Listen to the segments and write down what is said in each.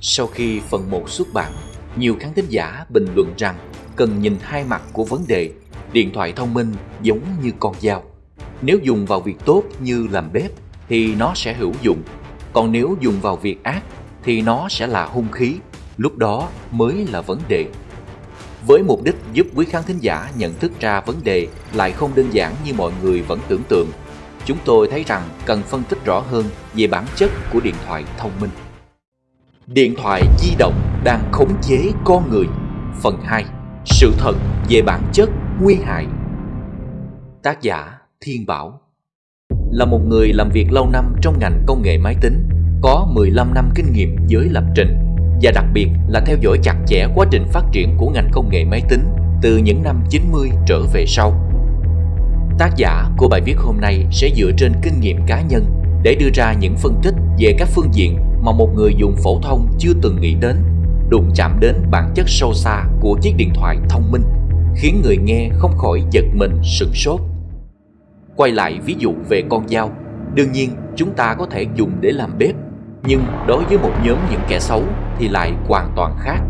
Sau khi phần 1 xuất bản, nhiều khán thính giả bình luận rằng cần nhìn hai mặt của vấn đề. Điện thoại thông minh giống như con dao. Nếu dùng vào việc tốt như làm bếp thì nó sẽ hữu dụng, còn nếu dùng vào việc ác thì nó sẽ là hung khí, lúc đó mới là vấn đề. Với mục đích giúp quý khán thính giả nhận thức ra vấn đề lại không đơn giản như mọi người vẫn tưởng tượng, chúng tôi thấy rằng cần phân tích rõ hơn về bản chất của điện thoại thông minh. Điện thoại di động đang khống chế con người. Phần 2 Sự thật về bản chất nguy hại. Tác giả Thiên Bảo. Là một người làm việc lâu năm trong ngành công nghệ máy tính, Có 15 năm kinh nghiệm với lập trình Và đặc biệt là theo dõi chặt chẽ quá trình phát triển của ngành công nghệ máy tính Từ những năm 90 trở về sau. Tác giả của bài viết hôm nay sẽ dựa trên kinh nghiệm cá nhân để đưa ra những phân tích về các phương diện mà một người dùng phổ thông chưa từng nghĩ đến, đụng chạm đến bản chất sâu xa của chiếc điện thoại thông minh, khiến người nghe không khỏi giật mình sửng sốt. Quay lại ví dụ về con dao, đương nhiên chúng ta có thể dùng để làm bếp, nhưng đối với một nhóm những kẻ xấu thì lại hoàn toàn khác.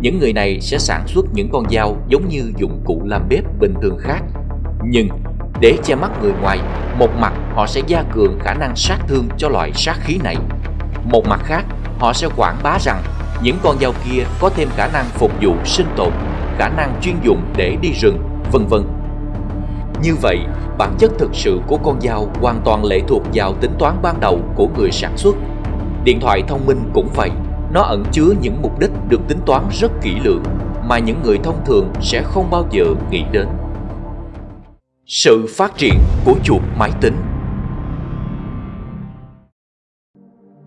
Những người này sẽ sản xuất những con dao giống như dụng cụ làm bếp bình thường khác, nhưng để che mắt người ngoài, một mặt họ sẽ gia cường khả năng sát thương cho loại sát khí này. Một mặt khác, họ sẽ quảng bá rằng những con dao kia có thêm khả năng phục vụ sinh tồn, khả năng chuyên dụng để đi rừng, vân vân. Như vậy, bản chất thực sự của con dao hoàn toàn lệ thuộc vào tính toán ban đầu của người sản xuất. Điện thoại thông minh cũng vậy, nó ẩn chứa những mục đích được tính toán rất kỹ lưỡng mà những người thông thường sẽ không bao giờ nghĩ đến. Sự phát triển của chuột máy tính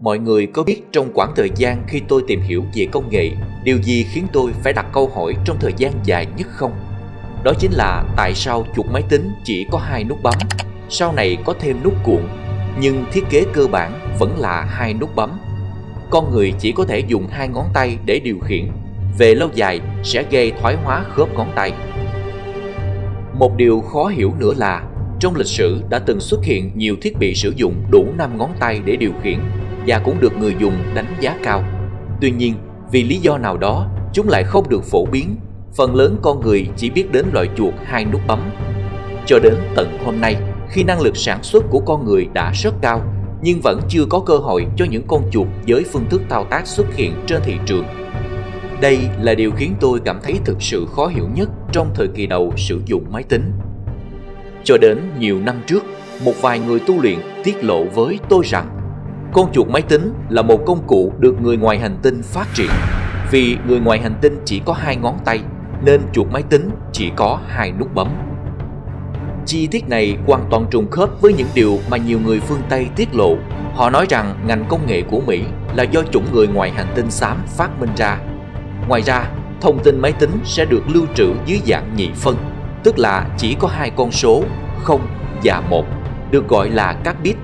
Mọi người có biết trong khoảng thời gian khi tôi tìm hiểu về công nghệ, điều gì khiến tôi phải đặt câu hỏi trong thời gian dài nhất không? Đó chính là tại sao chuột máy tính chỉ có hai nút bấm, sau này có thêm nút cuộn, nhưng thiết kế cơ bản vẫn là hai nút bấm. Con người chỉ có thể dùng hai ngón tay để điều khiển, về lâu dài sẽ gây thoái hóa khớp ngón tay. Một điều khó hiểu nữa là trong lịch sử đã từng xuất hiện nhiều thiết bị sử dụng đủ 5 ngón tay để điều khiển và cũng được người dùng đánh giá cao. Tuy nhiên, vì lý do nào đó, chúng lại không được phổ biến. Phần lớn con người chỉ biết đến loại chuột hai nút bấm. Cho đến tận hôm nay, khi năng lực sản xuất của con người đã rất cao, nhưng vẫn chưa có cơ hội cho những con chuột với phương thức thao tác xuất hiện trên thị trường. Đây là điều khiến tôi cảm thấy thực sự khó hiểu nhất trong thời kỳ đầu sử dụng máy tính. Cho đến nhiều năm trước, một vài người tu luyện tiết lộ với tôi rằng con chuột máy tính là một công cụ được người ngoài hành tinh phát triển. Vì người ngoài hành tinh chỉ có hai ngón tay nên chuột máy tính chỉ có hai nút bấm. Chi tiết này hoàn toàn trùng khớp với những điều mà nhiều người phương Tây tiết lộ. Họ nói rằng ngành công nghệ của Mỹ là do chủng người ngoài hành tinh xám phát minh ra. Ngoài ra, thông tin máy tính sẽ được lưu trữ dưới dạng nhị phân, tức là chỉ có hai con số 0 và 1, được gọi là các bit.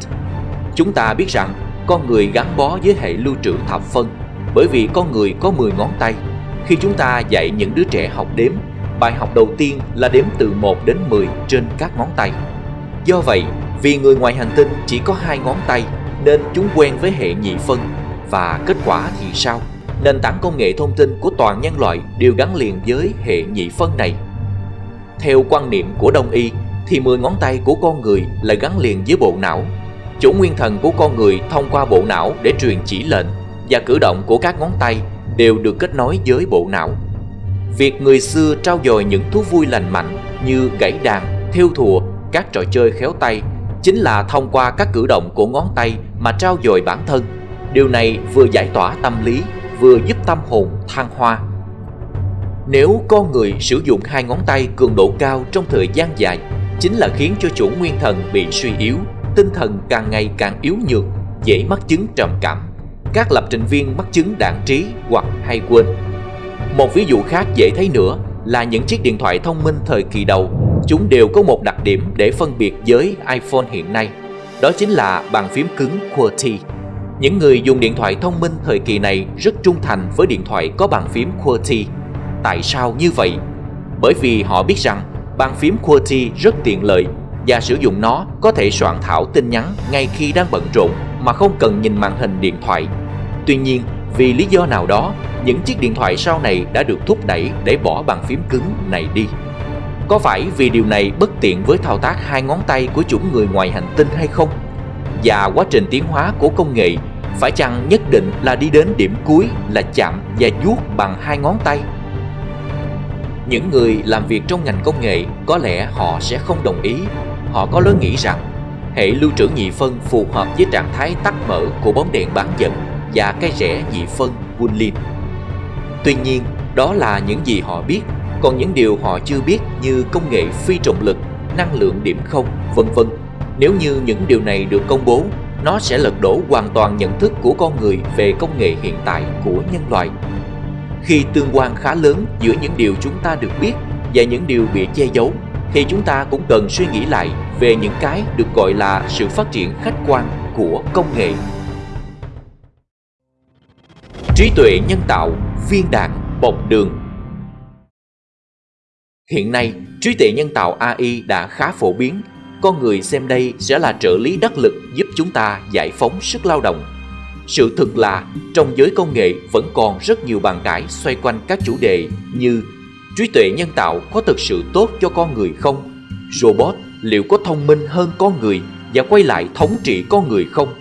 Chúng ta biết rằng con người gắn bó với hệ lưu trữ thập phân bởi vì con người có 10 ngón tay. Khi chúng ta dạy những đứa trẻ học đếm, bài học đầu tiên là đếm từ 1 đến 10 trên các ngón tay. Do vậy, vì người ngoài hành tinh chỉ có hai ngón tay nên chúng quen với hệ nhị phân và kết quả thì sao? Nền tảng công nghệ thông tin của toàn nhân loại đều gắn liền với hệ nhị phân này. Theo quan niệm của Đông y thì 10 ngón tay của con người là gắn liền với bộ não Chủ nguyên thần của con người thông qua bộ não để truyền chỉ lệnh và cử động của các ngón tay đều được kết nối với bộ não. Việc người xưa trao dồi những thú vui lành mạnh như gãy đàn, thiêu thùa, các trò chơi khéo tay chính là thông qua các cử động của ngón tay mà trao dồi bản thân. Điều này vừa giải tỏa tâm lý, vừa giúp tâm hồn thăng hoa. Nếu con người sử dụng hai ngón tay cường độ cao trong thời gian dài, chính là khiến cho chủ nguyên thần bị suy yếu, tinh thần càng ngày càng yếu nhược, dễ mắc chứng trầm cảm. Các lập trình viên mắc chứng đạn trí hoặc hay quên. Một ví dụ khác dễ thấy nữa là những chiếc điện thoại thông minh thời kỳ đầu, chúng đều có một đặc điểm để phân biệt với iPhone hiện nay. Đó chính là bàn phím cứng QWERTY. Những người dùng điện thoại thông minh thời kỳ này rất trung thành với điện thoại có bàn phím QWERTY. Tại sao như vậy? Bởi vì họ biết rằng bàn phím QWERTY rất tiện lợi và sử dụng nó có thể soạn thảo tin nhắn ngay khi đang bận rộn mà không cần nhìn màn hình điện thoại. Tuy nhiên, vì lý do nào đó, những chiếc điện thoại sau này đã được thúc đẩy để bỏ bàn phím cứng này đi. Có phải vì điều này bất tiện với thao tác hai ngón tay của chủng người ngoài hành tinh hay không? Và quá trình tiến hóa của công nghệ phải chăng nhất định là đi đến điểm cuối là chạm và vuốt bằng hai ngón tay? Những người làm việc trong ngành công nghệ có lẽ họ sẽ không đồng ý. Họ có lối nghĩ rằng hệ lưu trữ nhị phân phù hợp với trạng thái tắt mở của bóng đèn bán dẫn và cái rẽ nhị phân Wunlin. Tuy nhiên, đó là những gì họ biết, còn những điều họ chưa biết như công nghệ phi trọng lực, năng lượng điểm không, vân vân. Nếu như những điều này được công bố, nó sẽ lật đổ hoàn toàn nhận thức của con người về công nghệ hiện tại của nhân loại. Khi tương quan khá lớn giữa những điều chúng ta được biết và những điều bị che giấu, thì chúng ta cũng cần suy nghĩ lại về những cái được gọi là sự phát triển khách quan của công nghệ. Trí tuệ nhân tạo, viên đạn, bọc đường Hiện nay, trí tuệ nhân tạo AI đã khá phổ biến. Con người xem đây sẽ là trợ lý đắc lực giúp chúng ta giải phóng sức lao động. Sự thực là trong giới công nghệ vẫn còn rất nhiều bàn cãi xoay quanh các chủ đề như trí tuệ nhân tạo có thực sự tốt cho con người không? Robot liệu có thông minh hơn con người và quay lại thống trị con người không?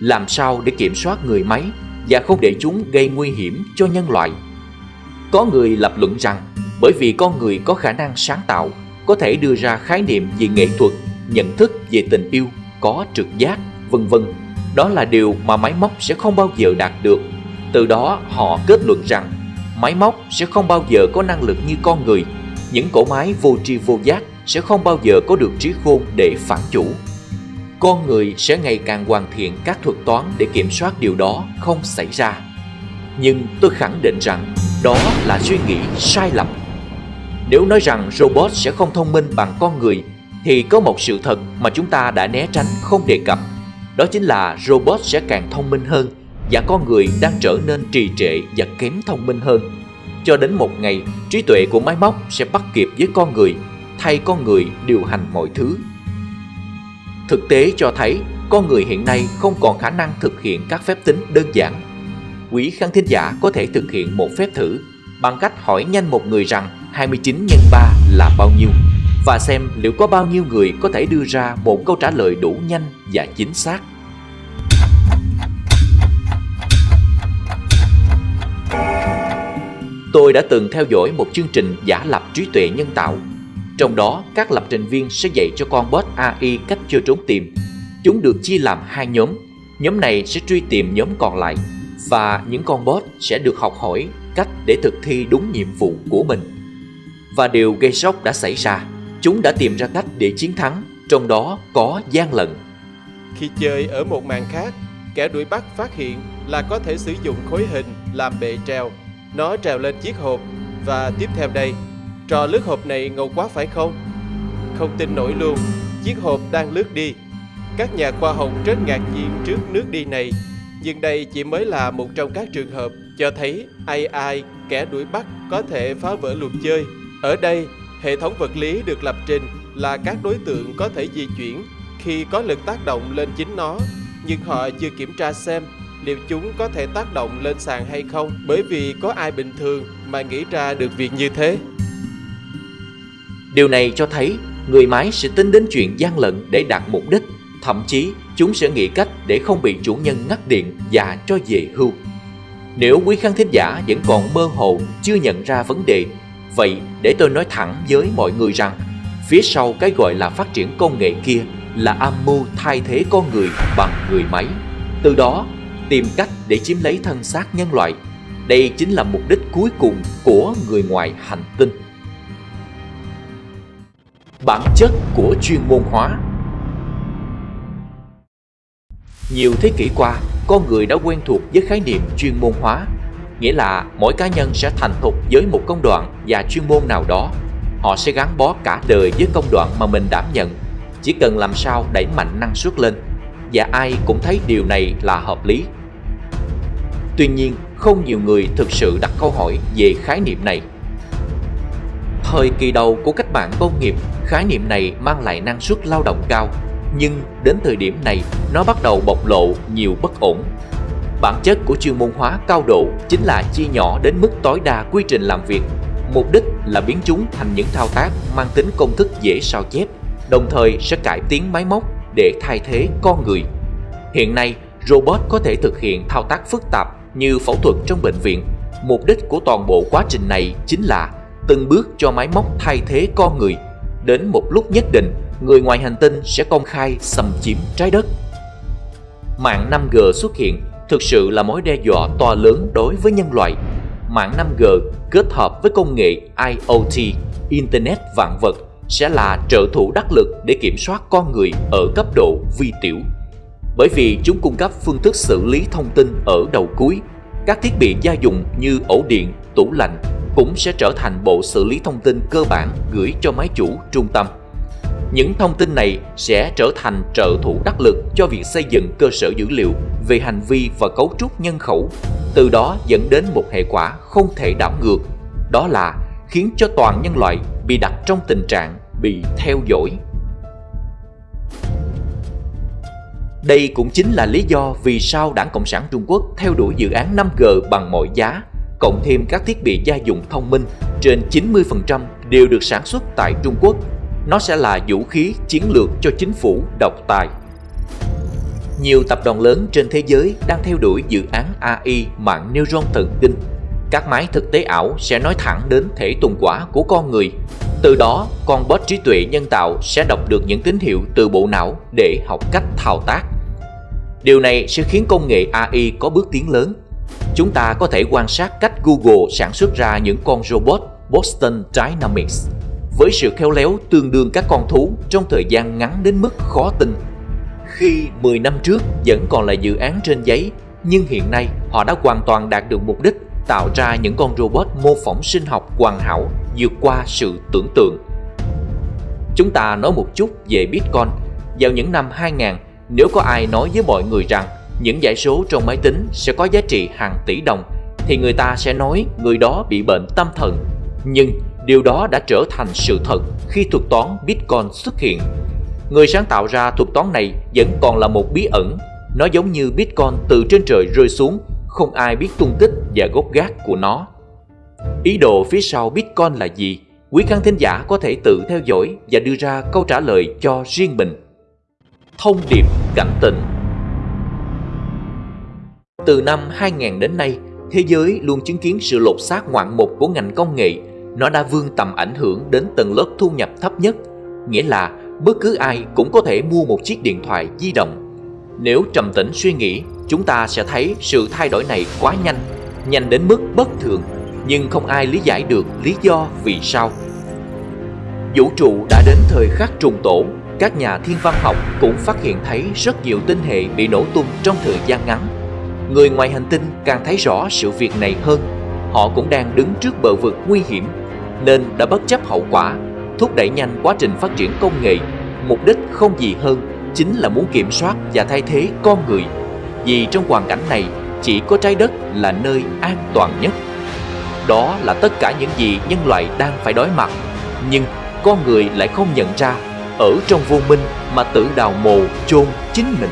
Làm sao để kiểm soát người máy và không để chúng gây nguy hiểm cho nhân loại? Có người lập luận rằng bởi vì con người có khả năng sáng tạo, có thể đưa ra khái niệm về nghệ thuật, nhận thức về tình yêu, có trực giác, vân vân. Đó là điều mà máy móc sẽ không bao giờ đạt được. Từ đó họ kết luận rằng máy móc sẽ không bao giờ có năng lực như con người. Những cỗ máy vô tri vô giác sẽ không bao giờ có được trí khôn để phản chủ. Con người sẽ ngày càng hoàn thiện các thuật toán để kiểm soát điều đó không xảy ra. Nhưng tôi khẳng định rằng đó là suy nghĩ sai lầm. Nếu nói rằng robot sẽ không thông minh bằng con người, thì có một sự thật mà chúng ta đã né tránh không đề cập. Đó chính là robot sẽ càng thông minh hơn và con người đang trở nên trì trệ và kém thông minh hơn. Cho đến một ngày, trí tuệ của máy móc sẽ bắt kịp với con người, thay con người điều hành mọi thứ. Thực tế cho thấy, con người hiện nay không còn khả năng thực hiện các phép tính đơn giản. Quý khán thính giả có thể thực hiện một phép thử bằng cách hỏi nhanh một người rằng 29 x 3 là bao nhiêu và xem liệu có bao nhiêu người có thể đưa ra một câu trả lời đủ nhanh và chính xác. Tôi đã từng theo dõi một chương trình giả lập trí tuệ nhân tạo. Trong đó, các lập trình viên sẽ dạy cho con bot AI cách chơi trốn tìm. Chúng được chia làm hai nhóm. Nhóm này sẽ truy tìm nhóm còn lại và những con bot sẽ được học hỏi cách để thực thi đúng nhiệm vụ của mình. Và điều gây sốc đã xảy ra, chúng đã tìm ra cách để chiến thắng, trong đó có gian lận. Khi chơi ở một màn khác, kẻ đuổi bắt phát hiện là có thể sử dụng khối hình làm bệ treo. Nó trèo lên chiếc hộp và tiếp theo đây, trò lướt hộp này ngầu quá phải không? Không tin nổi luôn, chiếc hộp đang lướt đi. Các nhà khoa học rất ngạc nhiên trước nước đi này nhưng đây chỉ mới là một trong các trường hợp cho thấy AI, kẻ đuổi bắt, có thể phá vỡ luật chơi. Ở đây, hệ thống vật lý được lập trình là các đối tượng có thể di chuyển khi có lực tác động lên chính nó, nhưng họ chưa kiểm tra xem liệu chúng có thể tác động lên sàn hay không bởi vì có ai bình thường mà nghĩ ra được việc như thế. Điều này cho thấy người máy sẽ tính đến chuyện gian lận để đạt mục đích Thậm chí chúng sẽ nghĩ cách để không bị chủ nhân ngắt điện và cho về hưu. Nếu quý khán thính giả vẫn còn mơ hồ chưa nhận ra vấn đề, vậy để tôi nói thẳng với mọi người rằng phía sau cái gọi là phát triển công nghệ kia là âm mưu thay thế con người bằng người máy. Từ đó tìm cách để chiếm lấy thân xác nhân loại. Đây chính là mục đích cuối cùng của người ngoài hành tinh. Bản chất của chuyên môn hóa nhiều thế kỷ qua, con người đã quen thuộc với khái niệm chuyên môn hóa, nghĩa là mỗi cá nhân sẽ thành thục với một công đoạn và chuyên môn nào đó. Họ sẽ gắn bó cả đời với công đoạn mà mình đảm nhận, chỉ cần làm sao đẩy mạnh năng suất lên, và ai cũng thấy điều này là hợp lý. Tuy nhiên, không nhiều người thực sự đặt câu hỏi về khái niệm này. Thời kỳ đầu của cách mạng công nghiệp, khái niệm này mang lại năng suất lao động cao nhưng đến thời điểm này nó bắt đầu bộc lộ nhiều bất ổn. Bản chất của chuyên môn hóa cao độ chính là chia nhỏ đến mức tối đa quy trình làm việc. Mục đích là biến chúng thành những thao tác mang tính công thức dễ sao chép, đồng thời sẽ cải tiến máy móc để thay thế con người. Hiện nay, robot có thể thực hiện thao tác phức tạp như phẫu thuật trong bệnh viện. Mục đích của toàn bộ quá trình này chính là từng bước cho máy móc thay thế con người. Đến một lúc nhất định, người ngoài hành tinh sẽ công khai xâm chiếm trái đất. Mạng 5G xuất hiện thực sự là mối đe dọa to lớn đối với nhân loại. Mạng 5G kết hợp với công nghệ IoT, Internet vạn vật sẽ là trợ thủ đắc lực để kiểm soát con người ở cấp độ vi tiểu. Bởi vì chúng cung cấp phương thức xử lý thông tin ở đầu cuối, các thiết bị gia dụng như ổ điện, tủ lạnh cũng sẽ trở thành bộ xử lý thông tin cơ bản gửi cho máy chủ trung tâm. Những thông tin này sẽ trở thành trợ thủ đắc lực cho việc xây dựng cơ sở dữ liệu về hành vi và cấu trúc nhân khẩu, từ đó dẫn đến một hệ quả không thể đảo ngược, đó là khiến cho toàn nhân loại bị đặt trong tình trạng bị theo dõi. Đây cũng chính là lý do vì sao Đảng Cộng sản Trung Quốc theo đuổi dự án 5G bằng mọi giá, cộng thêm các thiết bị gia dụng thông minh trên 90% đều được sản xuất tại Trung Quốc. Nó sẽ là vũ khí chiến lược cho chính phủ độc tài. Nhiều tập đoàn lớn trên thế giới đang theo đuổi dự án AI mạng neuron thần kinh. Các máy thực tế ảo sẽ nói thẳng đến thể tuần quả của con người. Từ đó, con bot trí tuệ nhân tạo sẽ đọc được những tín hiệu từ bộ não để học cách thao tác. Điều này sẽ khiến công nghệ AI có bước tiến lớn. Chúng ta có thể quan sát cách Google sản xuất ra những con robot Boston Dynamics với sự khéo léo tương đương các con thú trong thời gian ngắn đến mức khó tin. Khi 10 năm trước vẫn còn là dự án trên giấy, nhưng hiện nay họ đã hoàn toàn đạt được mục đích tạo ra những con robot mô phỏng sinh học hoàn hảo vượt qua sự tưởng tượng. Chúng ta nói một chút về Bitcoin. Vào những năm 2000, nếu có ai nói với mọi người rằng những dãy số trong máy tính sẽ có giá trị hàng tỷ đồng, thì người ta sẽ nói người đó bị bệnh tâm thần. Nhưng điều đó đã trở thành sự thật khi thuật toán Bitcoin xuất hiện. Người sáng tạo ra thuật toán này vẫn còn là một bí ẩn. Nó giống như Bitcoin từ trên trời rơi xuống, không ai biết tung tích và gốc gác của nó. Ý đồ phía sau Bitcoin là gì? Quý khán thính giả có thể tự theo dõi và đưa ra câu trả lời cho riêng mình. Thông điệp cảnh tỉnh Từ năm 2000 đến nay, thế giới luôn chứng kiến sự lột xác ngoạn mục của ngành công nghệ. Nó đã vươn tầm ảnh hưởng đến tầng lớp thu nhập thấp nhất, nghĩa là bất cứ ai cũng có thể mua một chiếc điện thoại di động. Nếu trầm tĩnh suy nghĩ, chúng ta sẽ thấy sự thay đổi này quá nhanh, nhanh đến mức bất thường, nhưng không ai lý giải được lý do vì sao. Vũ trụ đã đến thời khắc trùng tổ, các nhà thiên văn học cũng phát hiện thấy rất nhiều tinh hệ bị nổ tung trong thời gian ngắn. Người ngoài hành tinh càng thấy rõ sự việc này hơn. Họ cũng đang đứng trước bờ vực nguy hiểm, nên đã bất chấp hậu quả, thúc đẩy nhanh quá trình phát triển công nghệ. Mục đích không gì hơn chính là muốn kiểm soát và thay thế con người. Vì trong hoàn cảnh này, chỉ có trái đất là nơi an toàn nhất. Đó là tất cả những gì nhân loại đang phải đối mặt. Nhưng con người lại không nhận ra, ở trong vô minh mà tự đào mồ chôn chính mình.